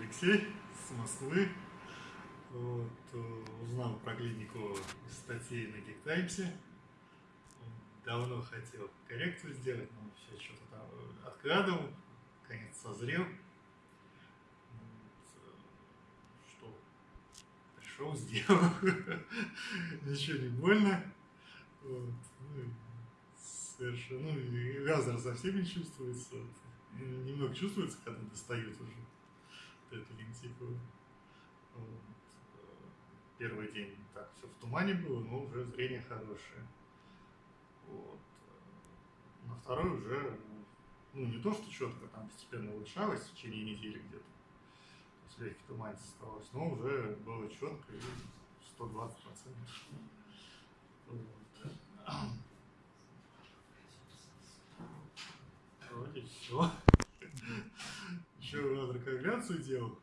Алексей с Москвы. Вот, э, узнал про клинику из статьи на Гиктаймсе. Давно хотел коррекцию сделать, но все что-то там откладывал. Конец созрел. Вот, э, что пришел, сделал. Ничего не больно. Вот, совершенно, ну, и разор совсем не чувствуется. Немного чувствуется, когда достает уже лентику. Вот. Первый день так все в тумане было, но уже зрение хорошее. Вот. На второй уже, ну не то, что четко, там постепенно улучшалось в течение недели где-то. То есть легкий туманец оставалось, но уже было четко и 120 процентов. Вот. Вроде все. Разрекоагуляцию делал.